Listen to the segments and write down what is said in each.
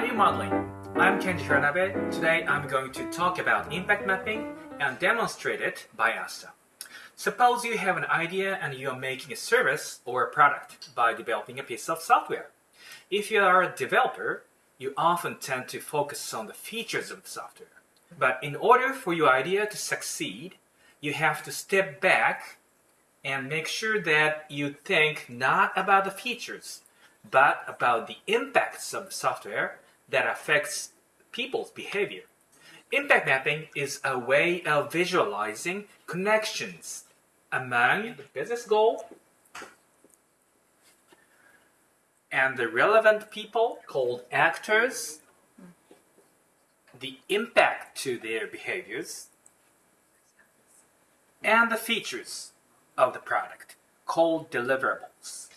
You modeling? I'm Kenji Hiranabe. Today I'm going to talk about impact mapping and demonstrate it by Astah. Suppose you have an idea and you are making a service or a product by developing a piece of software. If you are a developer, you often tend to focus on the features of the software. But in order for your idea to succeed, you have to step back and make sure that you think not about the features, but about the impacts of the software that affects people's behavior. Impact mapping is a way of visualizing connections among the business goal and the relevant people called actors, the impact to their behaviors, and the features of the product called deliverables.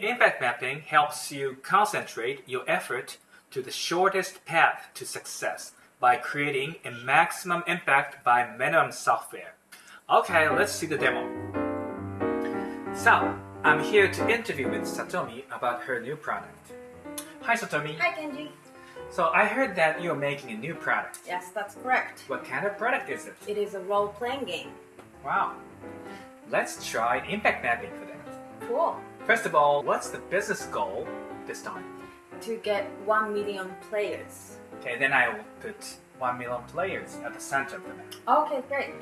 Impact mapping helps you concentrate your effort to the shortest path to success by creating a maximum impact by minimum software. Okay, let's see the demo. So, I'm here to interview with Satomi about her new product. Hi Satomi. Hi Kenji. So I heard that you're making a new product. Yes, that's correct. What kind of product is it? It is a role-playing game. Wow. Let's try impact mapping for that. Cool. First of all, what's the business goal this time? To get 1 million players. Okay, then I will put 1 million players at the center of the map. Okay, great.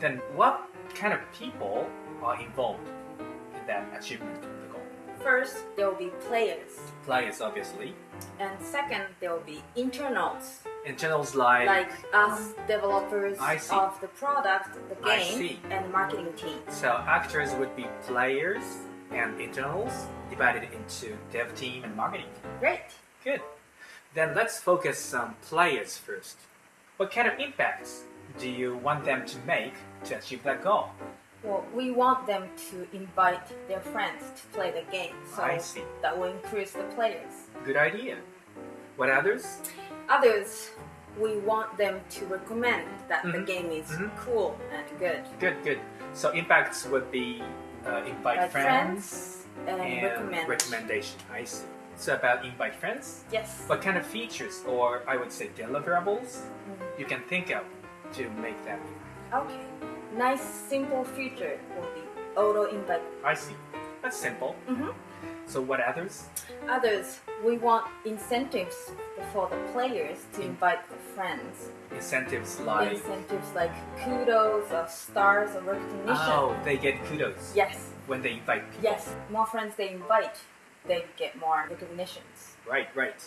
Then what kind of people are involved in that achievement of the goal? First, there will be players. Players, obviously. And second, there will be internals. Internals like... Like us developers of the product, the game, and marketing team. So actors would be players and internals divided into dev team and marketing team. Great. Good. Then let's focus on players first. What kind of impacts do you want them to make to achieve that goal? Well, we want them to invite their friends to play the game. So I see. that will increase the players. Good idea. What others? Others, we want them to recommend that the Mhm. game is Mhm. cool and good. Good, good. So impacts would be uh, invite Like friends, and, and recommend. recommendation. I see. So about invite friends, Yes. what kind of features or I would say deliverables Mhm. you can think of to make that? Okay. Nice simple feature will be auto invite. I see. That's simple. Mhm. So what others? Others, we want incentives for the players to invite their friends. Incentives like Incentives like kudos or stars or recognition. oh, they get kudos Yes. when they invite people. Yes. More friends they invite, they get more recognitions. Right, right.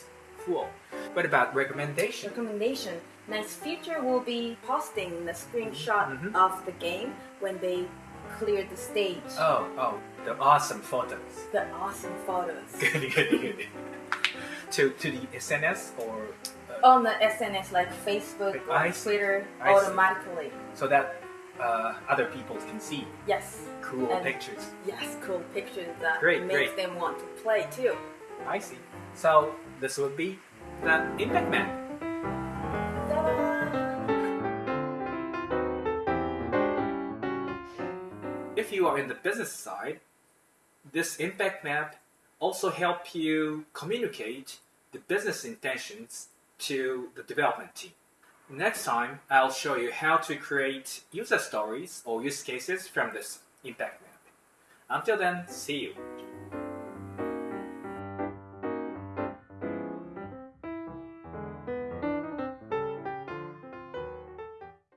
Cool. What about recommendation? recommendation. Nice feature will be posting the screenshot Mhm. of the game when they clear the stage. Oh, oh, the awesome photos. The awesome photos. Good, good, good. to to the SNS or uh, On the SNS like Facebook or see. Twitter I see. automatically. so that uh, other people can see Yes. cool And- pictures. Yes, cool pictures that Great, makes great. them want to play too. I see. So this would be the impact map. If you are in the business side, this impact map also help you communicate the business intentions to the development team. Next time, I'll show you how to create user stories or use cases from this impact map. Until then, see you.